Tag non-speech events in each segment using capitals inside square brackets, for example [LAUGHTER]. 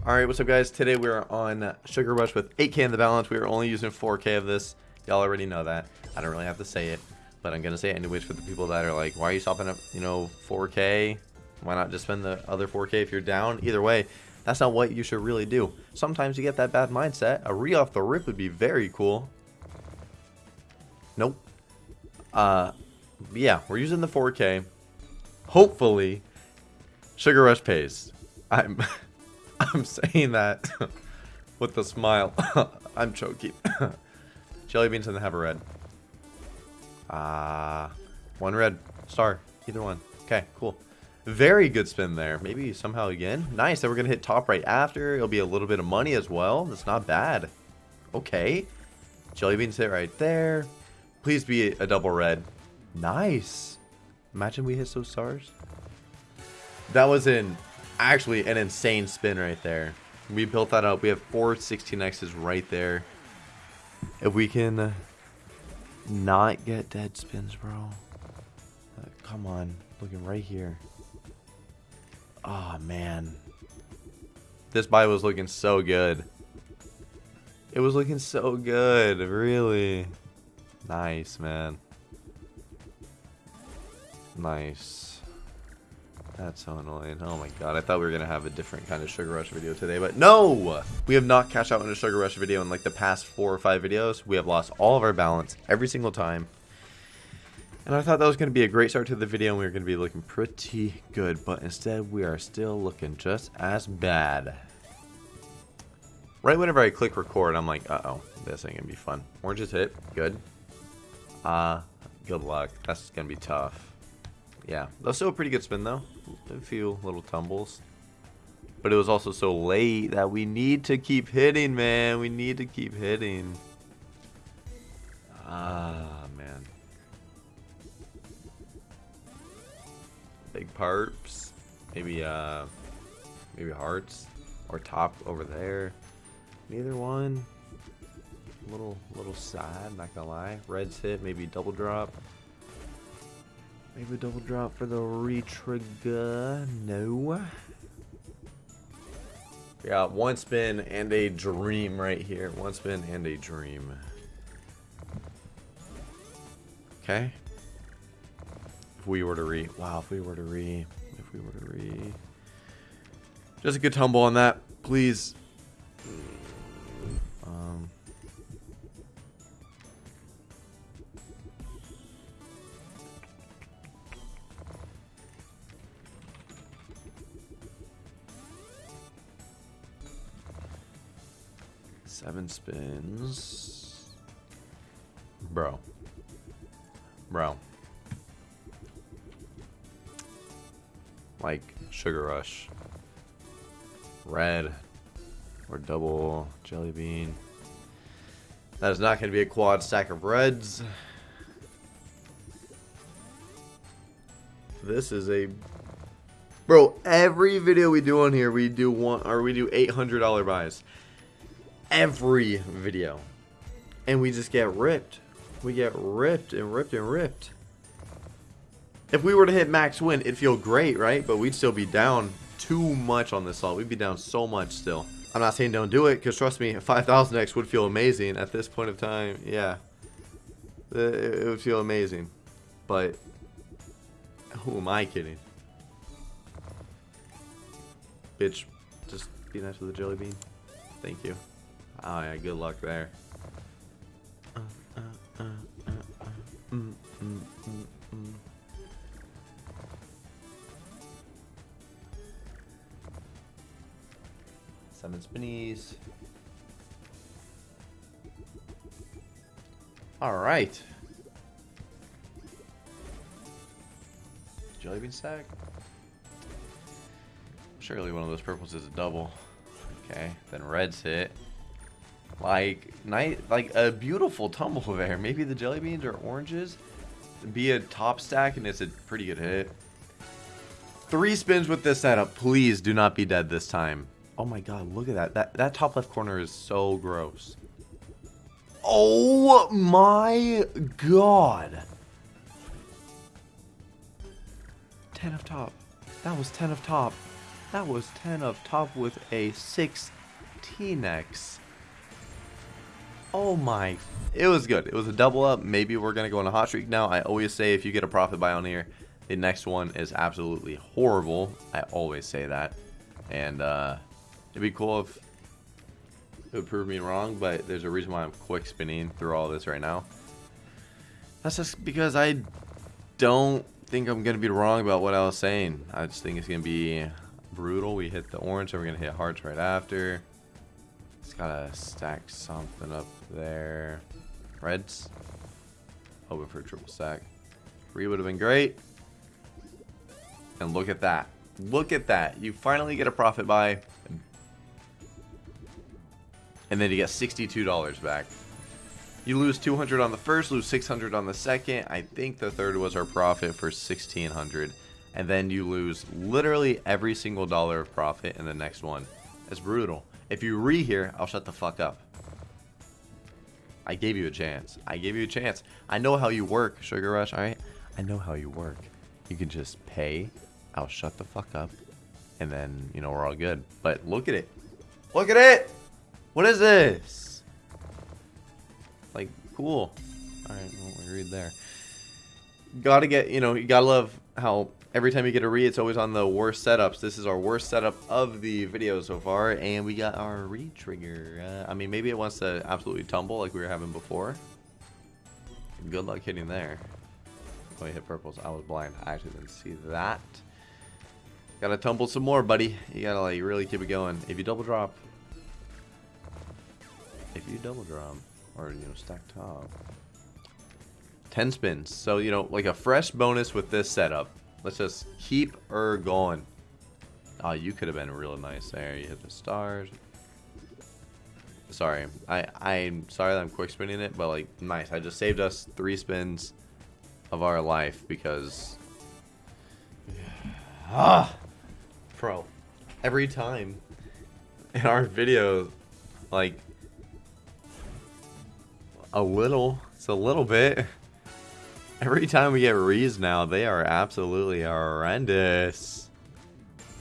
Alright, what's up guys? Today we're on Sugar Rush with 8k in the balance. We are only using 4k of this. Y'all already know that. I don't really have to say it, but I'm going to say it anyways for the people that are like, why are you stopping up, you know, 4k? Why not just spend the other 4k if you're down? Either way, that's not what you should really do. Sometimes you get that bad mindset. A re off the rip would be very cool. Nope. Uh, yeah, we're using the 4k. Hopefully, Sugar Rush pays. I'm... [LAUGHS] [LAUGHS] I'm saying that [LAUGHS] with a smile. [LAUGHS] I'm choking. Jelly beans and have a red. Ah, uh, one red star. Either one. Okay, cool. Very good spin there. Maybe somehow again. Nice. Then we're to hit top right after. It'll be a little bit of money as well. That's not bad. Okay. Jelly beans hit right there. Please be a double red. Nice. Imagine we hit those stars. That was in actually an insane spin right there. We built that up. We have four 16x's right there. If we can not get dead spins, bro. Uh, come on. Looking right here. Oh, man. This buy was looking so good. It was looking so good. Really. Nice, man. Nice. That's so annoying. Oh my god, I thought we were going to have a different kind of Sugar Rush video today, but no! We have not cashed out in a Sugar Rush video in like the past four or five videos. We have lost all of our balance every single time. And I thought that was going to be a great start to the video and we were going to be looking pretty good, but instead we are still looking just as bad. Right whenever I click record, I'm like, uh-oh, this ain't going to be fun. Oranges hit, good. Uh, good luck. That's going to be tough. Yeah, that's still a pretty good spin though. A few little tumbles. But it was also so late that we need to keep hitting, man. We need to keep hitting. Ah, man. Big parps. Maybe, uh, maybe hearts. Or top over there. Neither one. Little, little sad, not gonna lie. Reds hit, maybe double drop. Maybe a double drop for the retrigger. No. Got one spin and a dream right here. One spin and a dream. Okay. If we were to re... Wow, if we were to re... If we were to re... Just a good tumble on that, please. Um, Seven spins. Bro. Bro. Like Sugar Rush. Red. Or double jelly bean. That is not going to be a quad stack of reds. This is a Bro, every video we do on here, we do one or we do $800 buys every video. And we just get ripped. We get ripped and ripped and ripped. If we were to hit max win, it'd feel great, right? But we'd still be down too much on this salt. We'd be down so much still. I'm not saying don't do it, because trust me, [LAUGHS] 5000x would feel amazing at this point of time. Yeah. Uh, it would feel amazing. But, who am I kidding? Bitch, just be nice with the jelly bean. Thank you. Oh yeah, good luck there. Seven spinnies. All right. Jelly bean stack. Surely one of those purples is a double. Okay, then reds hit. Like, night, like a beautiful tumble there. [LAUGHS] Maybe the jelly beans or oranges. Be a top stack and it's a pretty good hit. Three spins with this setup. Please do not be dead this time. Oh my god, look at that. That, that top left corner is so gross. Oh my god. 10 of top. That was 10 of top. That was 10 of top with a 16x. Oh my. It was good. It was a double up. Maybe we're going to go on a hot streak now. I always say if you get a profit buy on here, the next one is absolutely horrible. I always say that. And uh, it'd be cool if it would prove me wrong, but there's a reason why I'm quick spinning through all this right now. That's just because I don't think I'm going to be wrong about what I was saying. I just think it's going to be brutal. We hit the orange, and we're going to hit hearts right after. It's got to stack something up there. Reds. Hoping for a triple stack. Three would have been great. And look at that. Look at that. You finally get a profit buy. And then you get $62 back. You lose 200 on the first, lose 600 on the second. I think the third was our profit for 1600 and then you lose literally every single dollar of profit in the next one. It's brutal. If you re here, I'll shut the fuck up. I gave you a chance. I gave you a chance. I know how you work, Sugar Rush, alright? I know how you work. You can just pay, I'll shut the fuck up, and then, you know, we're all good. But look at it. Look at it! What is this? Like, cool. Alright, well, we read there. Gotta get, you know, you gotta love how every time you get a re, it's always on the worst setups. This is our worst setup of the video so far, and we got our re-trigger. Uh, I mean, maybe it wants to absolutely tumble like we were having before. Good luck hitting there. Oh, you hit purples. I was blind. I actually didn't see that. Gotta tumble some more, buddy. You gotta, like, really keep it going. If you double drop... If you double drop, or, you know, stack top... 10 spins. So, you know, like a fresh bonus with this setup. Let's just keep her going. Oh, you could have been real nice there. You hit the stars. Sorry. I, I'm sorry that I'm quick spinning it, but like, nice. I just saved us three spins of our life because... [SIGHS] ah! Pro. Every time in our video, like, a little, it's a little bit. Every time we get Rees now, they are absolutely horrendous.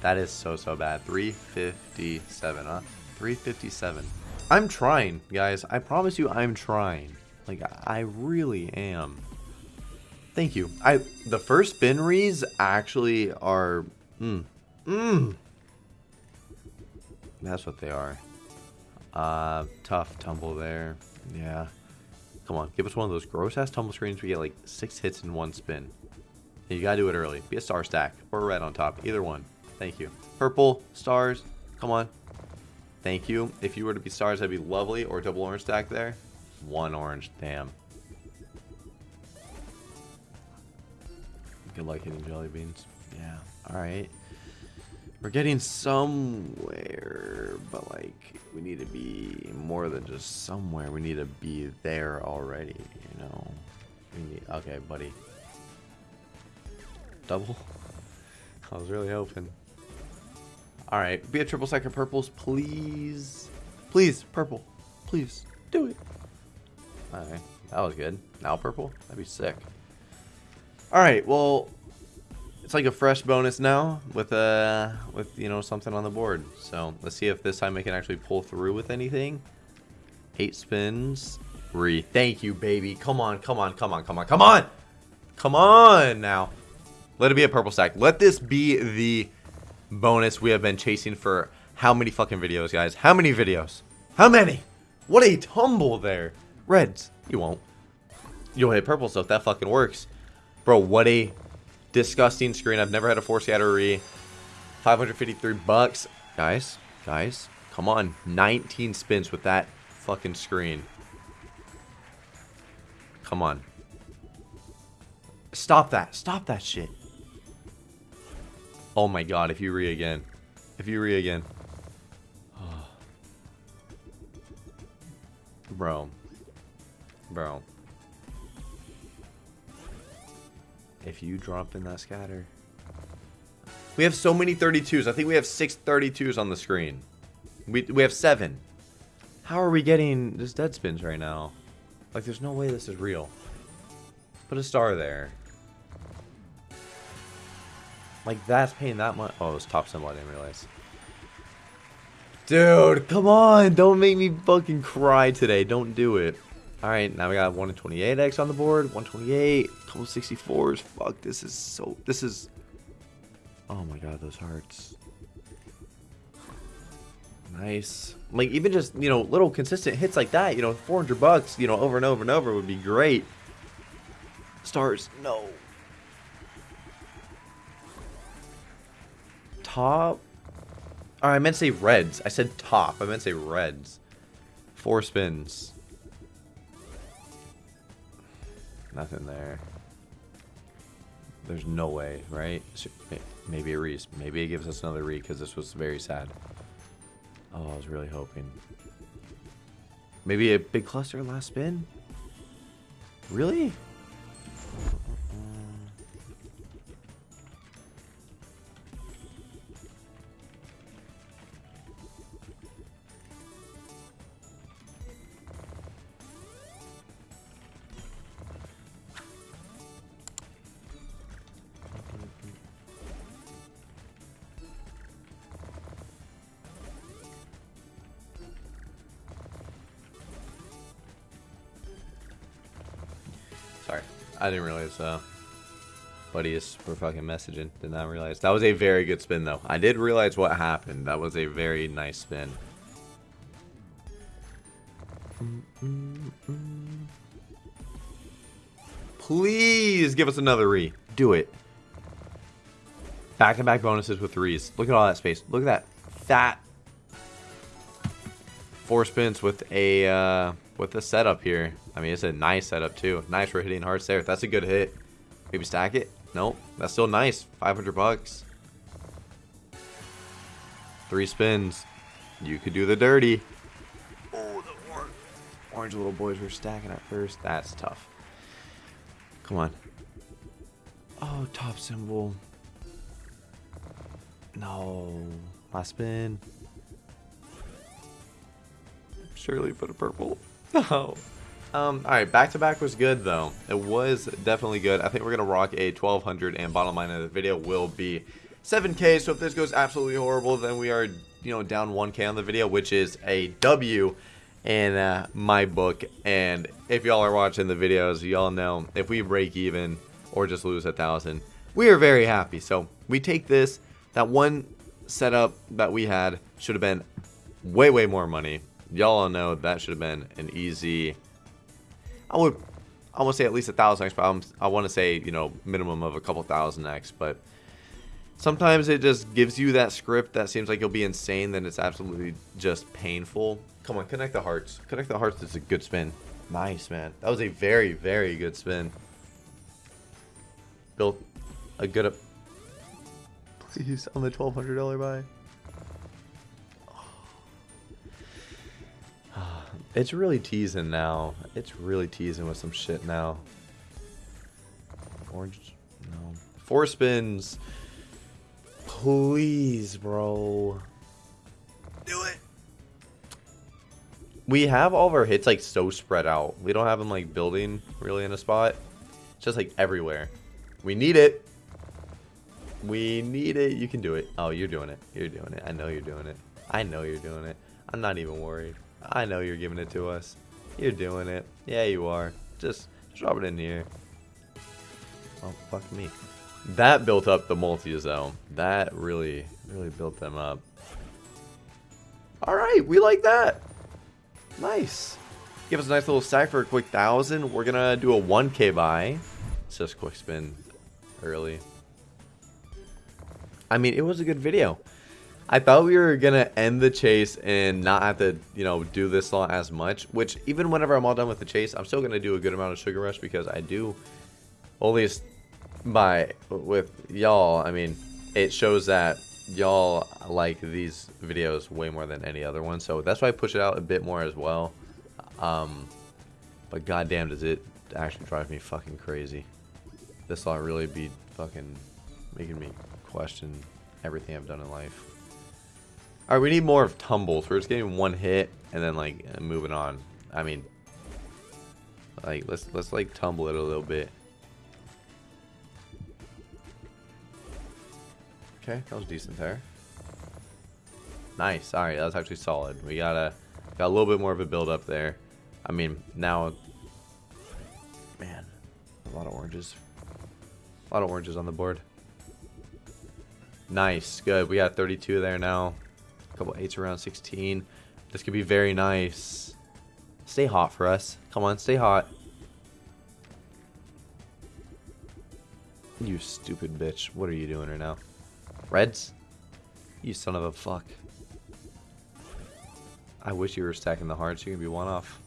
That is so, so bad. 357, huh? 357. I'm trying, guys. I promise you I'm trying. Like, I really am. Thank you. I The first spin Rees actually are... Mmm. Mmm. That's what they are. Uh, tough tumble there. Yeah. Come on, give us one of those gross-ass tumble screens we get like six hits in one spin. You gotta do it early. Be a star stack or a red on top. Either one. Thank you. Purple, stars. Come on. Thank you. If you were to be stars, that'd be lovely. Or double orange stack there. One orange. Damn. Good luck hitting jelly beans. Yeah. Alright. We're getting somewhere, but like we need to be more than just somewhere. We need to be there already, you know. Need okay, buddy. Double? [LAUGHS] I was really hoping. Alright, be a triple second purples, please. Please, purple. Please, do it. Alright, that was good. Now purple? That'd be sick. Alright, well, it's like a fresh bonus now with uh with you know something on the board. So let's see if this time I can actually pull through with anything. Eight spins. Re. Thank you, baby. Come on, come on, come on, come on, come on. Come on now. Let it be a purple stack. Let this be the bonus we have been chasing for how many fucking videos, guys? How many videos? How many? What a tumble there. Reds. You won't. You'll hit purple so if That fucking works. Bro, what a Disgusting screen. I've never had a four scattery. 553 bucks. Guys, guys, come on. 19 spins with that fucking screen. Come on. Stop that. Stop that shit. Oh my god, if you re again. If you re again. [SIGHS] Bro. Bro. If you drop in that scatter. We have so many 32s. I think we have six 32s on the screen. We, we have seven. How are we getting this dead spins right now? Like, there's no way this is real. Put a star there. Like, that's paying that much. Oh, it was top symbol. I didn't realize. Dude, come on. Don't make me fucking cry today. Don't do it. Alright, now we got 128X on the board. 128. Couple 64s. Fuck, this is so... This is... Oh my god, those hearts. Nice. Like, even just, you know, little consistent hits like that, you know, 400 bucks, you know, over and over and over would be great. Stars, no. Top. Oh, I meant to say reds. I said top. I meant to say reds. Four spins. Nothing there. There's no way, right? Maybe a Reese. Maybe it gives us another re because this was very sad. Oh, I was really hoping. Maybe a big cluster last spin? Really? I didn't realize uh, buddies were fucking messaging. Did not realize. That was a very good spin, though. I did realize what happened. That was a very nice spin. Please give us another re. Do it. Back-to-back -back bonuses with threes. Look at all that space. Look at that fat four spins with a uh, with a setup here. I mean, it's a nice setup too. Nice for hitting hearts there. That's a good hit. Maybe stack it. Nope. That's still nice. 500 bucks. Three spins. You could do the dirty. Oh, the orange, orange little boys were stacking at first. That's tough. Come on. Oh, top symbol. No. Last spin. Surely put a purple. No. [LAUGHS] Um, alright, back-to-back was good, though. It was definitely good. I think we're going to rock a 1200, and bottom line of the video will be 7k. So if this goes absolutely horrible, then we are, you know, down 1k on the video, which is a W in uh, my book. And if y'all are watching the videos, y'all know if we break even or just lose a thousand, we are very happy. So we take this. That one setup that we had should have been way, way more money y'all all know that should have been an easy. I would, I want to say at least a thousand X, but I'm, I want to say you know minimum of a couple thousand X. But sometimes it just gives you that script that seems like you'll be insane, then it's absolutely just painful. Come on, connect the hearts. Connect the hearts. It's a good spin. Nice man. That was a very very good spin. Built a good. Up Please on the twelve hundred dollar buy. It's really teasing now. It's really teasing with some shit now. Orange, no. Four spins. Please, bro. Do it. We have all of our hits like so spread out. We don't have them like building really in a spot. It's just like everywhere. We need it. We need it. You can do it. Oh, you're doing it. You're doing it. I know you're doing it. I know you're doing it. I'm not even worried. I know you're giving it to us. You're doing it. Yeah, you are. Just, just drop it in here. Oh, fuck me. That built up the multis, though. That really, really built them up. Alright, we like that. Nice. Give us a nice little stack for a quick thousand. We're gonna do a 1k buy. It's just quick spin early. I mean, it was a good video. I thought we were gonna end the chase and not have to, you know, do this long as much. Which even whenever I'm all done with the chase, I'm still gonna do a good amount of sugar rush because I do, at least by with y'all. I mean, it shows that y'all like these videos way more than any other one. So that's why I push it out a bit more as well. Um, but goddamn, does it actually drive me fucking crazy? This will really be fucking making me question everything I've done in life. Alright, we need more of tumbles. We're just getting one hit and then like uh, moving on. I mean, like let's let's like tumble it a little bit. Okay, that was decent there. Nice. Right, that was actually solid. We got a got a little bit more of a build up there. I mean, now, man, a lot of oranges. A lot of oranges on the board. Nice, good. We got 32 there now. Couple eights around 16. This could be very nice. Stay hot for us. Come on, stay hot. You stupid bitch. What are you doing right now? Reds? You son of a fuck. I wish you were stacking the hearts. You're gonna be one off.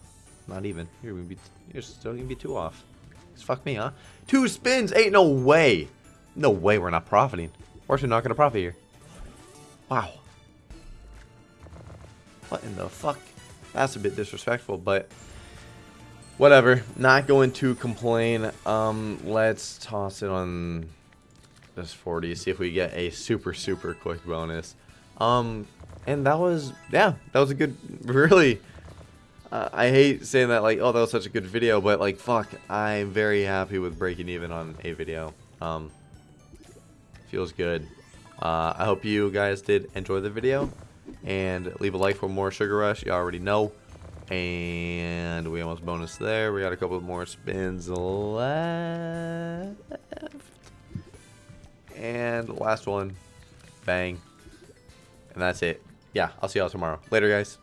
Not even. You're gonna be. You're still gonna be two off. Fuck me, huh? Two spins. Ain't no way. No way. We're not profiting. We're actually not gonna profit here. Wow. What in the fuck? That's a bit disrespectful, but whatever. Not going to complain. Um, let's toss it on this 40. See if we get a super super quick bonus. Um, and that was yeah, that was a good. Really, uh, I hate saying that like oh that was such a good video, but like fuck, I'm very happy with breaking even on a video. Um, feels good. Uh, I hope you guys did enjoy the video and leave a like for more Sugar Rush. You already know. And we almost bonus there. We got a couple more spins left. And last one. Bang. And that's it. Yeah, I'll see y'all tomorrow. Later, guys.